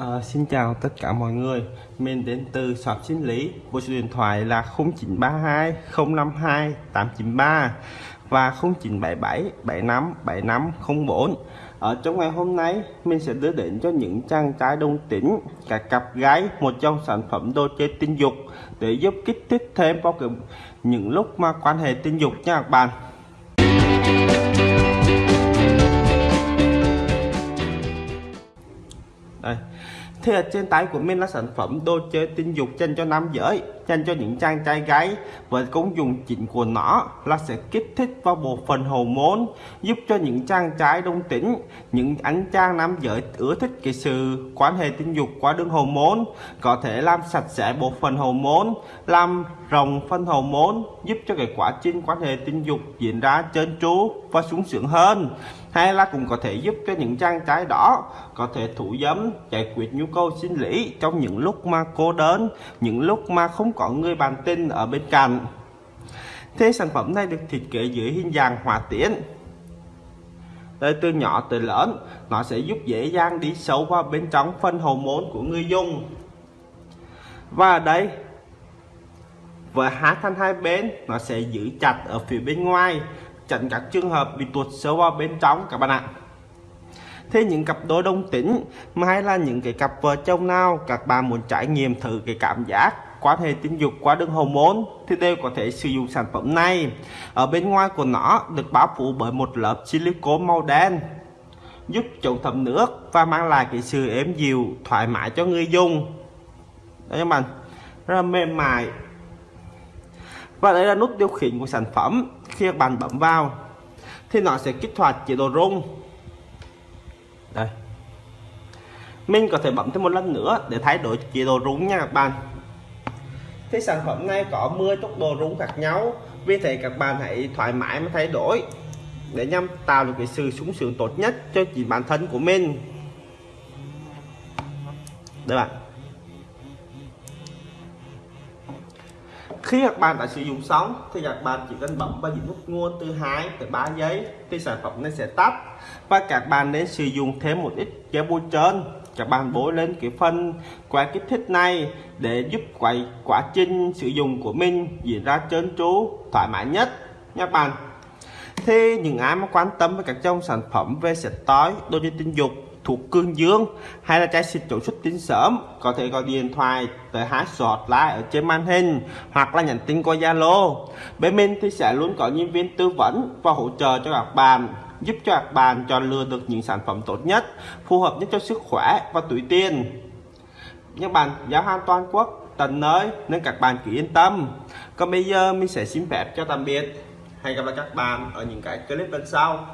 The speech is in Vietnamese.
À, xin chào tất cả mọi người. Mình đến từ shop sinh lý. Bộ số điện thoại là 0932 052 893 Và 0977 75 75 04 Ở trong ngày hôm nay Mình sẽ đưa đến cho những chàng trai đồng tính cả cặp gái Một trong sản phẩm đồ chơi tình dục Để giúp kích thích thêm vào những lúc mà quan hệ tình dục nha các bạn. Đây. Thì ở trên tay của mình là sản phẩm đồ chơi tình dục dành cho nam giới dành cho những chàng trai gái. Với công dụng chính của nó là sẽ kích thích vào bộ phận môn giúp cho những chàng trai đông tĩnh những anh chàng nam giới ưa thích cái sự quan hệ tình dục qua đường hormone có thể làm sạch sẽ bộ phận môn, làm rồng phân hormone giúp cho cái quá trình quan hệ tình dục diễn ra trơn tru và sung sướng hơn. Hay là cũng có thể giúp cho những chàng trai đó có thể thủ dâm giải quyết nhu cầu sinh lý trong những lúc mà cô đơn, những lúc mà không có người bạn tình ở bên cạnh. Thế sản phẩm này được thiết kế dưới hình dạng hỏa tiễn. Đây từ nhỏ tới lớn, nó sẽ giúp dễ dàng đi sâu vào bên trong phân hậu môn của người dùng. Và ở đây, với hai thanh hai bên, nó sẽ giữ chặt ở phía bên ngoài chặn các trường hợp bị tuột sâu vào bên trong, các bạn ạ thế những cặp đôi đông tĩnh mà hay là những cái cặp vợ chồng nào, các bạn muốn trải nghiệm thử cái cảm giác quan hệ tình dục, qua đường hormone thì đều có thể sử dụng sản phẩm này. Ở bên ngoài của nó được bao phủ bởi một lớp silicone màu đen, giúp chống thấm nước và mang lại cái sự êm dịu, thoải mái cho người dùng. Đấy các bạn, rất là mềm mại. Và đây là nút điều khiển của sản phẩm khi các bạn bấm vào. Thì nó sẽ kích hoạt chế độ rung đây mình có thể bấm thêm một lần nữa để thay đổi chế độ rung nha các bạn. Thì sản phẩm này có 10 tốc độ rung khác nhau, vì thế các bạn hãy thoải mái mà thay đổi để nhằm tạo được cái sự sung sướng tốt nhất cho chính bản thân của mình. Đây bạn. Khi các bạn đã sử dụng xong, thì các bạn chỉ cần bấm vào những nút nguồn từ 2 tới 3 giây thì sản phẩm này sẽ tắt. Và các bạn nên sử dụng thêm một ít gel bôi trơn. Các bạn bôi lên cái phần qua kích thích này để giúp quay quá trình sử dụng của mình diễn ra trơn tru, thoải mái nhất, nha các bạn. Thì những ai mà quan tâm với các trong sản phẩm về sạch tối đôi chơi tình dục thuộc cương dương, hay là chai xịt chủ xuất tinh sớm, có thể gọi điện thoại tới hái sọt lại ở trên màn hình, hoặc là nhắn tin qua Zalo. Bên mình thì sẽ luôn có nhân viên tư vấn và hỗ trợ cho các bạn, giúp cho các bạn chọn lựa được những sản phẩm tốt nhất, phù hợp nhất cho sức khỏe và túi tiền. Các bạn giáo hàng toàn quốc, tận nơi nên các bạn cứ yên tâm. Còn bây giờ mình sẽ xin phép cho tạm biệt. Hẹn gặp lại các bạn ở những cái clip lần sau.